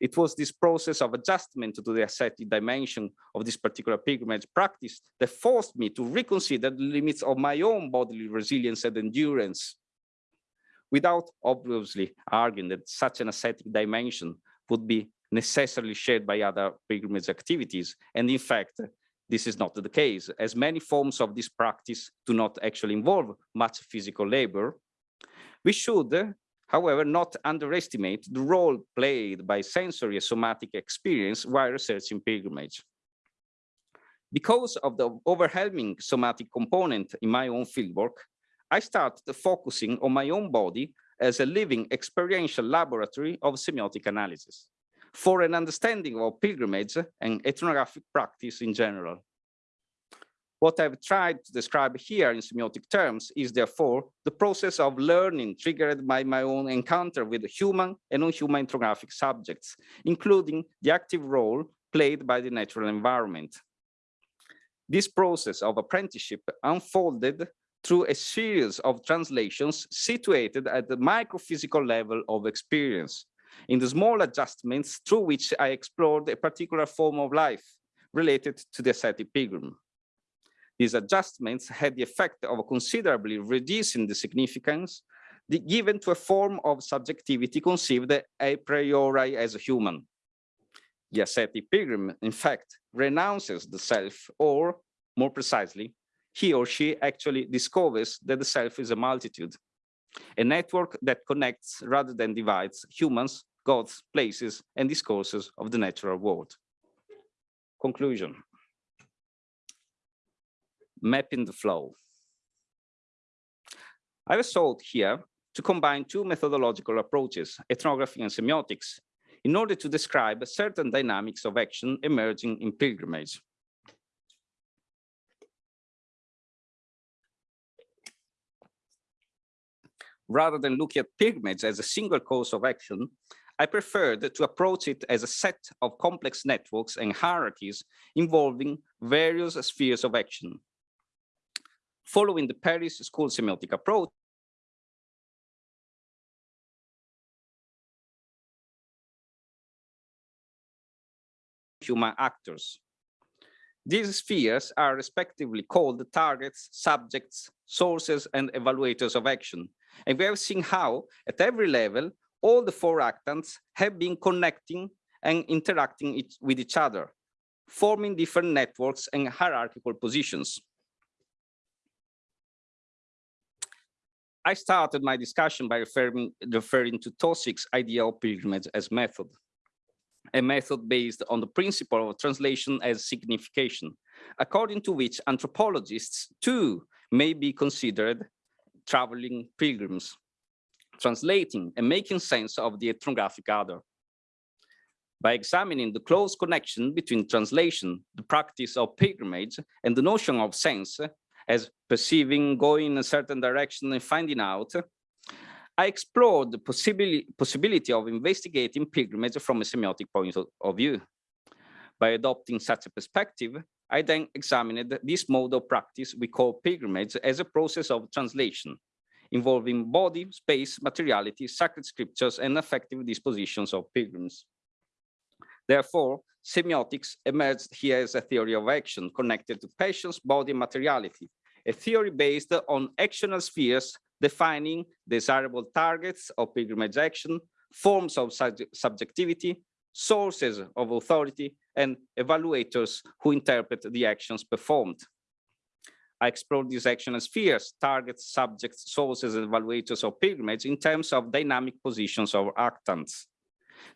It was this process of adjustment to the ascetic dimension of this particular pilgrimage practice that forced me to reconsider the limits of my own bodily resilience and endurance without obviously arguing that such an ascetic dimension would be necessarily shared by other pilgrimage activities. And in fact, this is not the case, as many forms of this practice do not actually involve much physical labor. We should, however, not underestimate the role played by sensory and somatic experience while researching pilgrimage. Because of the overwhelming somatic component in my own fieldwork, I started focusing on my own body as a living experiential laboratory of semiotic analysis for an understanding of pilgrimage and ethnographic practice in general. What I've tried to describe here in semiotic terms is therefore the process of learning triggered by my own encounter with human and non-human ethnographic subjects, including the active role played by the natural environment. This process of apprenticeship unfolded through a series of translations situated at the microphysical level of experience, in the small adjustments through which I explored a particular form of life related to the ascetic pilgrim. These adjustments had the effect of considerably reducing the significance given to a form of subjectivity conceived a priori as a human. The ascetic pilgrim, in fact, renounces the self, or more precisely, he or she actually discovers that the self is a multitude, a network that connects rather than divides humans, gods, places, and discourses of the natural world. Conclusion. Mapping the flow. I have sought here to combine two methodological approaches, ethnography and semiotics, in order to describe certain dynamics of action emerging in pilgrimage. Rather than looking at pilgrimage as a single course of action, I preferred to approach it as a set of complex networks and hierarchies involving various spheres of action. Following the Paris School semiotic approach, human actors. These spheres are respectively called the targets, subjects, sources, and evaluators of action. And we have seen how, at every level, all the four actants have been connecting and interacting with each other, forming different networks and hierarchical positions. I started my discussion by referring, referring to Taussig's idea of pilgrimage as method a method based on the principle of translation as signification, according to which anthropologists too may be considered traveling pilgrims, translating and making sense of the ethnographic other. By examining the close connection between translation, the practice of pilgrimage, and the notion of sense as perceiving, going in a certain direction and finding out, I explored the possibility, possibility of investigating pilgrimage from a semiotic point of view. By adopting such a perspective, I then examined this mode of practice we call pilgrimage as a process of translation, involving body, space, materiality, sacred scriptures, and affective dispositions of pilgrims. Therefore, semiotics emerged here as a theory of action connected to passions, body, materiality, a theory based on actional spheres defining desirable targets of pilgrimage action, forms of subjectivity, sources of authority, and evaluators who interpret the actions performed. I explored these action spheres, targets, subjects, sources, and evaluators of pilgrimage in terms of dynamic positions of actants.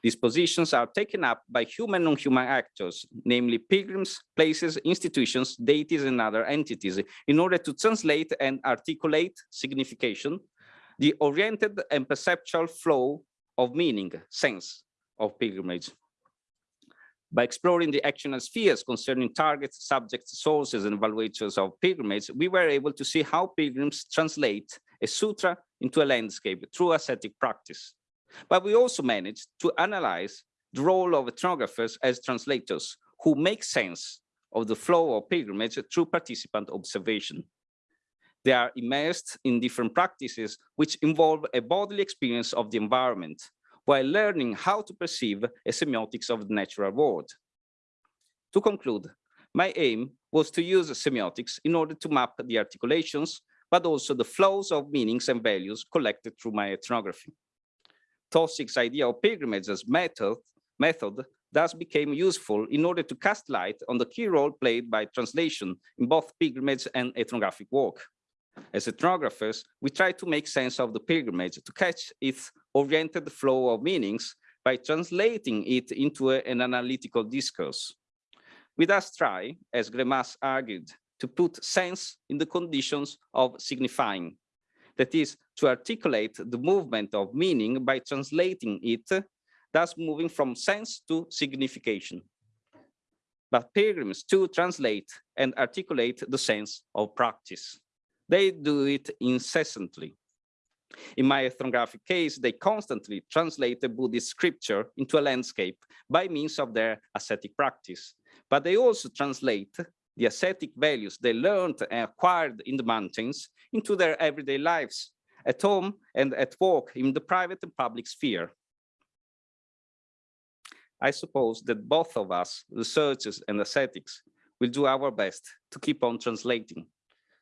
These positions are taken up by human and non-human actors, namely pilgrims, places, institutions, deities, and other entities, in order to translate and articulate signification, the oriented and perceptual flow of meaning, sense of pilgrimage. By exploring the actional spheres concerning targets, subjects, sources, and evaluators of pilgrimage, we were able to see how pilgrims translate a sutra into a landscape through ascetic practice. But we also managed to analyze the role of ethnographers as translators who make sense of the flow of pilgrimage through participant observation. They are immersed in different practices which involve a bodily experience of the environment while learning how to perceive a semiotics of the natural world. To conclude, my aim was to use semiotics in order to map the articulations, but also the flows of meanings and values collected through my ethnography. Taussig's idea of pilgrimage as method, method thus became useful in order to cast light on the key role played by translation in both pilgrimage and ethnographic work. As ethnographers, we try to make sense of the pilgrimage to catch its oriented flow of meanings by translating it into a, an analytical discourse. We thus try, as Greimas argued, to put sense in the conditions of signifying, that is to articulate the movement of meaning by translating it, thus moving from sense to signification. But pilgrims too translate and articulate the sense of practice. They do it incessantly. In my ethnographic case, they constantly translate the Buddhist scripture into a landscape by means of their ascetic practice. But they also translate the ascetic values they learned and acquired in the mountains into their everyday lives, at home and at work in the private and public sphere. I suppose that both of us, researchers and ascetics, will do our best to keep on translating.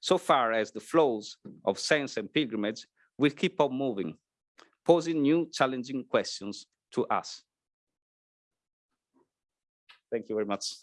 So far as the flows of sense and pilgrimage will keep on moving, posing new challenging questions to us. Thank you very much.